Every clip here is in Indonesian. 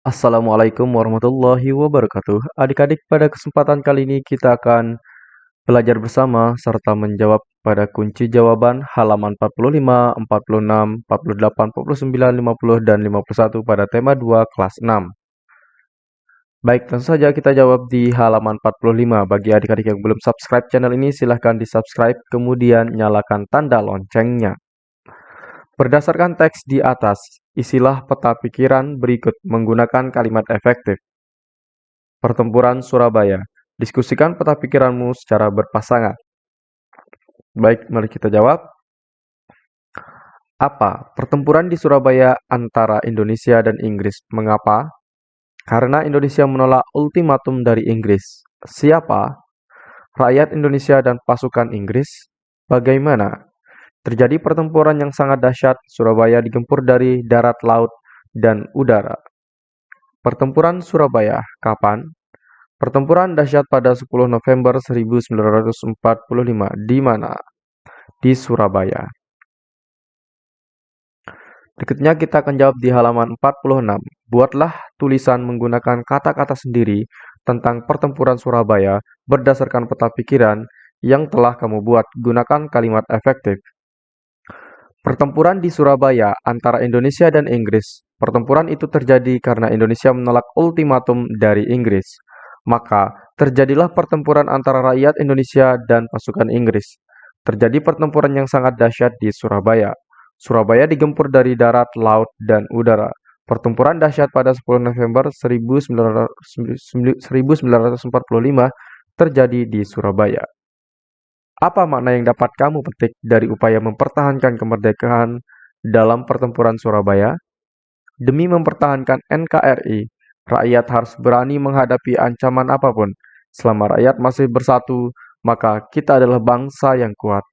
Assalamualaikum warahmatullahi wabarakatuh. Adik-adik, pada kesempatan kali ini kita akan belajar bersama serta menjawab pada kunci jawaban halaman 45, 46, 48, 49, 50, dan 51 pada tema 2 kelas 6. Baik, langsung saja kita jawab di halaman 45. Bagi adik-adik yang belum subscribe channel ini, silahkan di subscribe, kemudian nyalakan tanda loncengnya. Berdasarkan teks di atas, isilah peta pikiran berikut menggunakan kalimat efektif. Pertempuran Surabaya. Diskusikan peta pikiranmu secara berpasangan. Baik, mari kita jawab. Apa pertempuran di Surabaya antara Indonesia dan Inggris? Mengapa? Karena Indonesia menolak ultimatum dari Inggris. Siapa? Rakyat Indonesia dan pasukan Inggris? Bagaimana? Terjadi pertempuran yang sangat dahsyat, Surabaya digempur dari darat, laut, dan udara. Pertempuran Surabaya, kapan? Pertempuran dahsyat pada 10 November 1945, di mana? Di Surabaya. Berikutnya kita akan jawab di halaman 46. Buatlah tulisan menggunakan kata-kata sendiri tentang pertempuran Surabaya berdasarkan peta pikiran yang telah kamu buat. Gunakan kalimat efektif. Pertempuran di Surabaya antara Indonesia dan Inggris. Pertempuran itu terjadi karena Indonesia menolak ultimatum dari Inggris. Maka, terjadilah pertempuran antara rakyat Indonesia dan pasukan Inggris. Terjadi pertempuran yang sangat dahsyat di Surabaya. Surabaya digempur dari darat, laut, dan udara. Pertempuran dahsyat pada 10 November 1945 terjadi di Surabaya. Apa makna yang dapat kamu petik dari upaya mempertahankan kemerdekaan dalam pertempuran Surabaya? Demi mempertahankan NKRI, rakyat harus berani menghadapi ancaman apa pun. Selama rakyat masih bersatu, maka kita adalah bangsa yang kuat.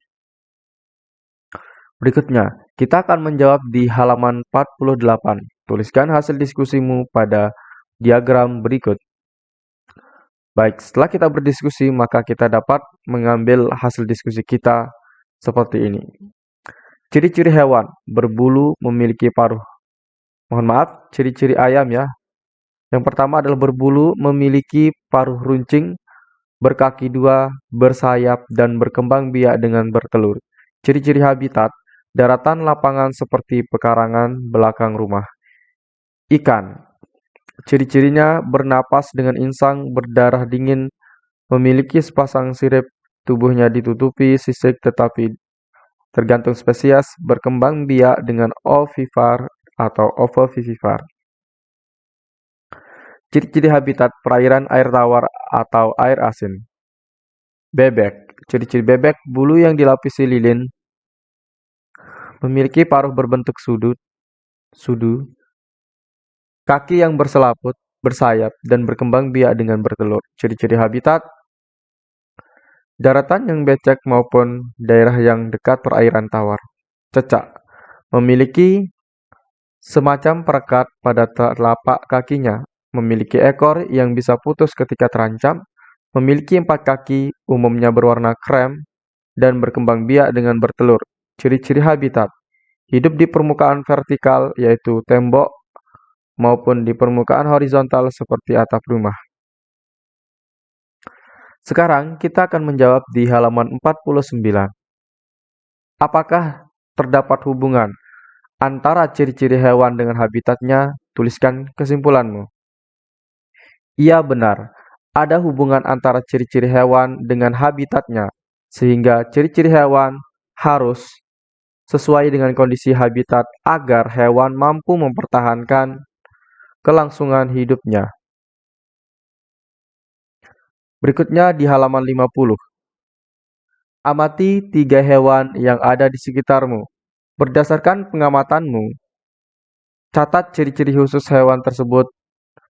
Berikutnya, kita akan menjawab di halaman 48. Tuliskan hasil diskusimu pada diagram berikut. Baik, setelah kita berdiskusi, maka kita dapat mengambil hasil diskusi kita seperti ini. Ciri-ciri hewan berbulu memiliki paruh. Mohon maaf, ciri-ciri ayam ya. Yang pertama adalah berbulu memiliki paruh runcing, berkaki dua, bersayap, dan berkembang biak dengan bertelur. Ciri-ciri habitat, daratan lapangan seperti pekarangan belakang rumah. Ikan, Ciri-cirinya bernapas dengan insang, berdarah dingin, memiliki sepasang sirip, tubuhnya ditutupi sisik tetapi tergantung spesies, berkembang biak dengan ovipar atau ovovivipar. Ciri-ciri habitat perairan air tawar atau air asin. Bebek. Ciri-ciri bebek, bulu yang dilapisi lilin, memiliki paruh berbentuk sudut, sudu, Kaki yang berselaput, bersayap, dan berkembang biak dengan bertelur. Ciri-ciri habitat Daratan yang becek maupun daerah yang dekat perairan tawar. Cecak Memiliki semacam perekat pada telapak kakinya. Memiliki ekor yang bisa putus ketika terancam. Memiliki empat kaki, umumnya berwarna krem, dan berkembang biak dengan bertelur. Ciri-ciri habitat Hidup di permukaan vertikal, yaitu tembok, maupun di permukaan horizontal seperti atap rumah. Sekarang kita akan menjawab di halaman 49. Apakah terdapat hubungan antara ciri-ciri hewan dengan habitatnya? Tuliskan kesimpulanmu. Iya benar, ada hubungan antara ciri-ciri hewan dengan habitatnya, sehingga ciri-ciri hewan harus sesuai dengan kondisi habitat agar hewan mampu mempertahankan kelangsungan hidupnya. Berikutnya di halaman 50. Amati tiga hewan yang ada di sekitarmu. Berdasarkan pengamatanmu, catat ciri-ciri khusus hewan tersebut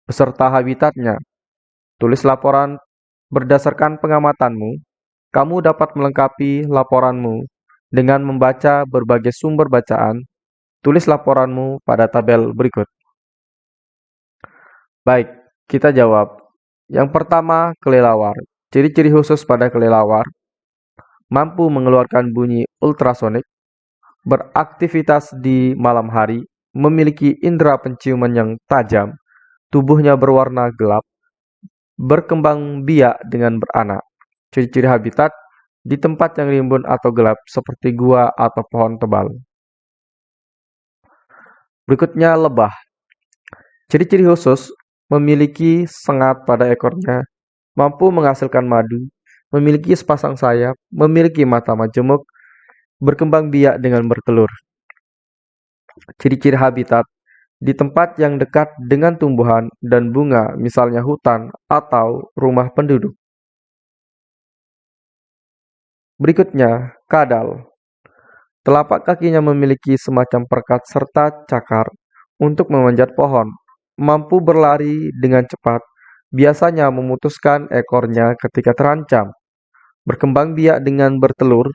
beserta habitatnya. Tulis laporan berdasarkan pengamatanmu. Kamu dapat melengkapi laporanmu dengan membaca berbagai sumber bacaan. Tulis laporanmu pada tabel berikut. Baik, kita jawab. Yang pertama, kelelawar. Ciri-ciri khusus pada kelelawar mampu mengeluarkan bunyi ultrasonik, beraktivitas di malam hari, memiliki indera penciuman yang tajam, tubuhnya berwarna gelap, berkembang biak dengan beranak. Ciri-ciri habitat di tempat yang rimbun atau gelap seperti gua atau pohon tebal. Berikutnya lebah. Ciri-ciri khusus memiliki sengat pada ekornya, mampu menghasilkan madu, memiliki sepasang sayap, memiliki mata majemuk, berkembang biak dengan bertelur. Ciri-ciri habitat di tempat yang dekat dengan tumbuhan dan bunga, misalnya hutan atau rumah penduduk. Berikutnya, kadal. Telapak kakinya memiliki semacam perkat serta cakar untuk memanjat pohon. Mampu berlari dengan cepat, biasanya memutuskan ekornya ketika terancam. Berkembang biak dengan bertelur,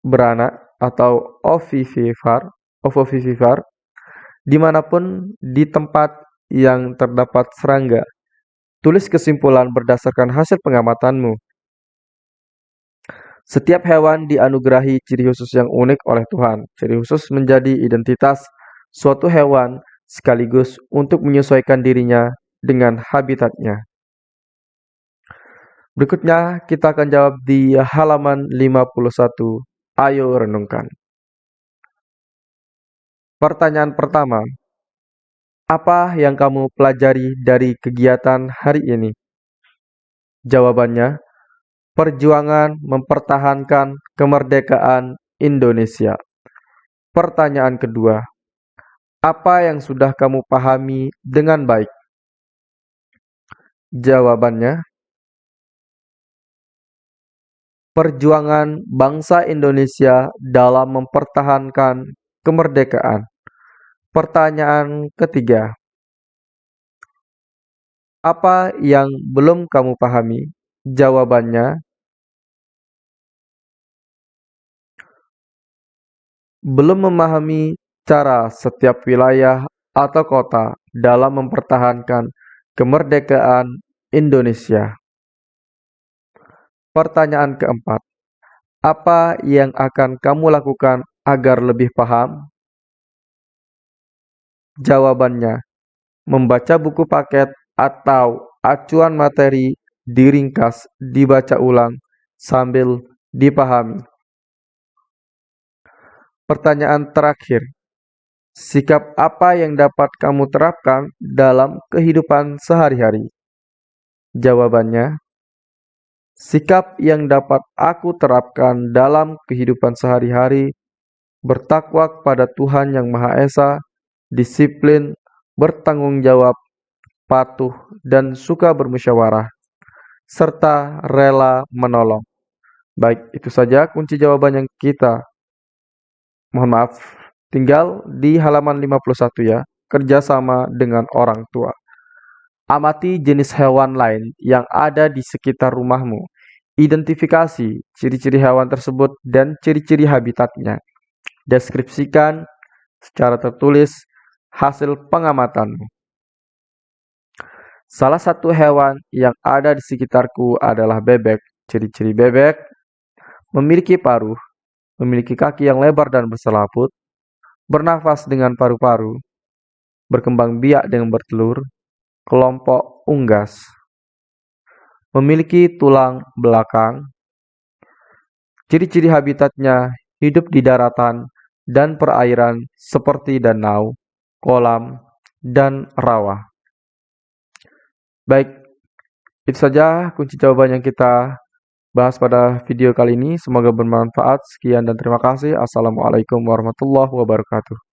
beranak atau ovivivipar, ovovivipar, di mana pun di tempat yang terdapat serangga. Tulis kesimpulan berdasarkan hasil pengamatanmu. Setiap hewan dianugerahi ciri khusus yang unik oleh Tuhan. Ciri khusus menjadi identitas suatu hewan sekaligus untuk menyesuaikan dirinya dengan habitatnya. Berikutnya kita akan jawab di halaman 51. Ayo renungkan. Pertanyaan pertama. Apa yang kamu pelajari dari kegiatan hari ini? Jawabannya, perjuangan mempertahankan kemerdekaan Indonesia. Pertanyaan kedua, apa yang sudah kamu pahami dengan baik? Jawabannya, perjuangan bangsa Indonesia dalam mempertahankan kemerdekaan. Pertanyaan ketiga, apa yang belum kamu pahami? Jawabannya, belum memahami cara setiap wilayah atau kota dalam mempertahankan kemerdekaan Indonesia. Pertanyaan keempat, apa yang akan kamu lakukan agar lebih paham? Jawabannya, membaca buku paket atau acuan materi diringkas, dibaca ulang, sambil dipahami. Pertanyaan terakhir, sikap apa yang dapat kamu terapkan dalam kehidupan sehari-hari? Jawabannya, sikap yang dapat aku terapkan dalam kehidupan sehari-hari bertakwa kepada Tuhan Yang Maha Esa, disiplin, bertanggung jawab, patuh, dan suka bermusyawarah serta rela menolong. Baik, itu saja kunci jawaban yang kita. Mohon maaf, tinggal di halaman 51 ya, kerjasama dengan orang tua. Amati jenis hewan lain yang ada di sekitar rumahmu. Identifikasi ciri-ciri hewan tersebut dan ciri-ciri habitatnya. Deskripsikan secara tertulis hasil pengamatanmu. Salah satu hewan yang ada di sekitarku adalah bebek. Ciri-ciri bebek memiliki paruh, memiliki kaki yang lebar dan berselaput, bernafas dengan paru-paru, berkembang biak dengan bertelur, kelompok unggas, memiliki tulang belakang. Ciri-ciri habitatnya hidup di daratan dan perairan seperti danau, kolam, dan rawa. Baik, itu saja kunci jawaban yang kita bahas pada video kali ini. Semoga bermanfaat. Sekian dan terima kasih. Assalamualaikum warahmatullahi wabarakatuh.